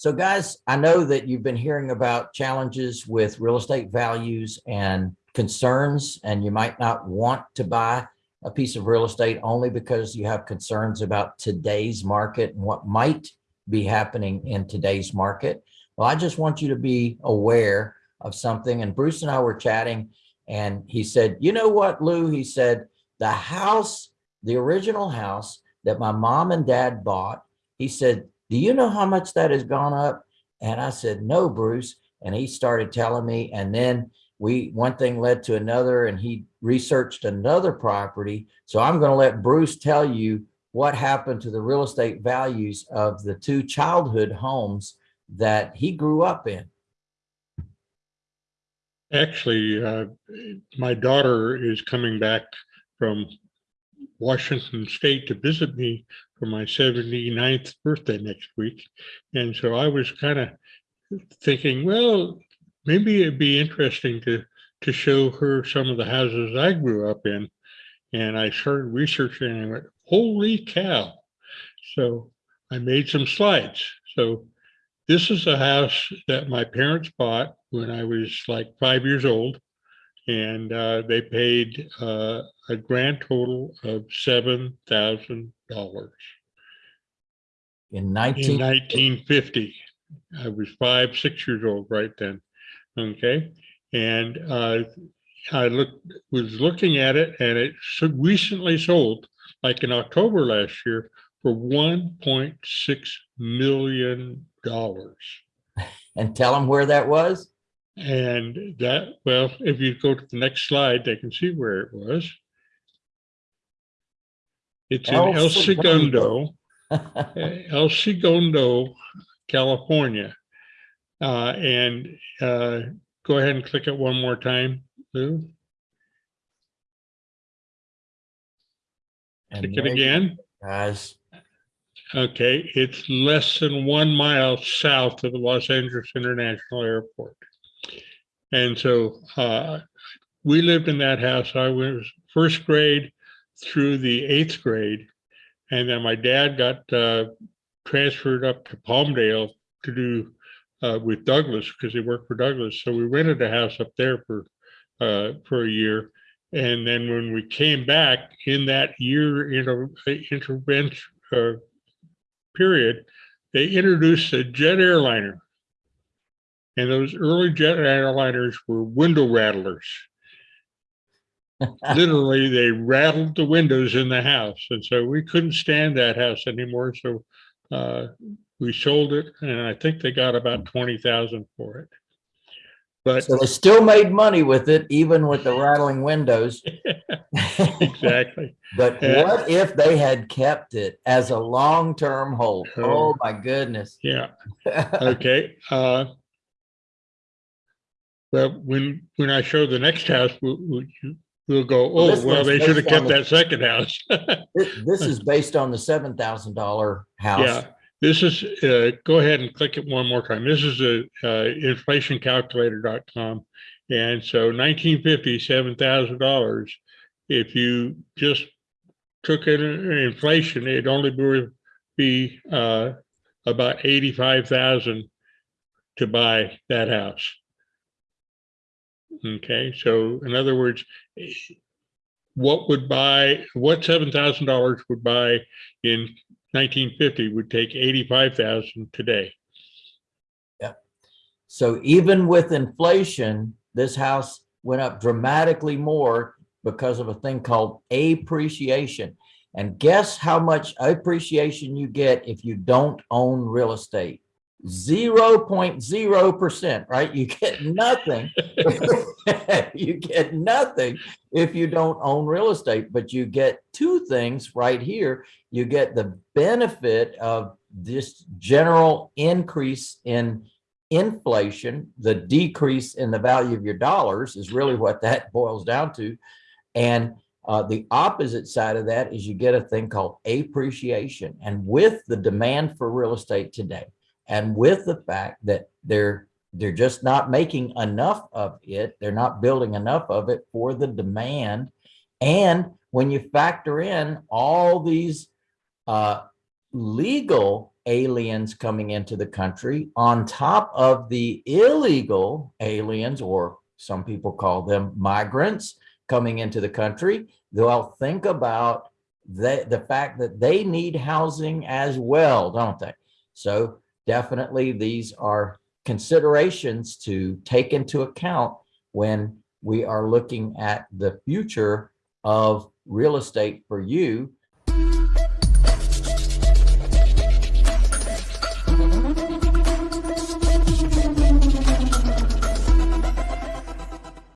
So guys, I know that you've been hearing about challenges with real estate values and concerns, and you might not want to buy a piece of real estate only because you have concerns about today's market and what might be happening in today's market. Well, I just want you to be aware of something. And Bruce and I were chatting and he said, you know what, Lou, he said, the house, the original house that my mom and dad bought, he said, do you know how much that has gone up? And I said, no, Bruce. And he started telling me, and then we, one thing led to another and he researched another property. So I'm going to let Bruce tell you what happened to the real estate values of the two childhood homes that he grew up in. Actually, uh, my daughter is coming back from Washington State to visit me for my 79th birthday next week. And so I was kind of thinking, well, maybe it'd be interesting to to show her some of the houses I grew up in. And I started researching and I went, holy cow. So I made some slides. So this is a house that my parents bought when I was like five years old. And uh, they paid uh, a grand total of $7,000 In 19, in 1950. I was five, six years old right then. Okay. And uh, I looked, was looking at it and it so recently sold like in October last year for $1.6 million. and tell them where that was. And that, well, if you go to the next slide, they can see where it was. It's in El El Segundo. El Segundo, California. Uh, and uh, go ahead and click it one more time, Lou. And Click it there you again. go, Guys, Okay, it's less than one mile south of the Los Angeles International Airport. And so uh, we lived in that house. I was first grade through the eighth grade. And then my dad got uh, transferred up to Palmdale to do uh, with Douglas because he worked for Douglas. So we rented a house up there for uh, for a year. And then when we came back in that year inter intervention uh, period, they introduced a jet airliner. And those early jet airliners were window rattlers. Literally, they rattled the windows in the house. And so we couldn't stand that house anymore. So uh, we sold it and I think they got about 20,000 for it. But so they still made money with it, even with the rattling windows. exactly. But Yeah. what if they had kept it as a long-term hold? Oh. Oh, my goodness. Yeah. Okay. Uh, well, when when I show the next house, we'll, we'll, we'll go, oh, this well, they should have kept the- that second house. This is based on the seven thousand dollar house. Yeah, this is, uh, go ahead and click it one more time. This is a, uh, inflationcalculator.com. And so 1950, $7,000. If you just took it in inflation, it'd only be, be, uh, about 85,000 to buy that house. Okay, so in other words, what would buy, what $7,000 would buy in 1950 would take 85,000 today. Yeah. So even with inflation, this house went up dramatically more because of a thing called appreciation. And guess how much appreciation you get if you don't own real estate? 0.0%, right? You get nothing. you get nothing if you don't own real estate, but you get two things right here. You get the benefit of this general increase in inflation, the decrease in the value of your dollars is really what that boils down to. And uh, the opposite side of that is you get a thing called appreciation. And with the demand for real estate today, and with the fact that they're they're just not making enough of it, they're not building enough of it for the demand. And when you factor in all these uh, legal aliens coming into the country on top of the illegal aliens, or some people call them migrants coming into the country, they'll think about the, the fact that they need housing as well, don't they? So definitely these are considerations to take into account when we are looking at the future of real estate for you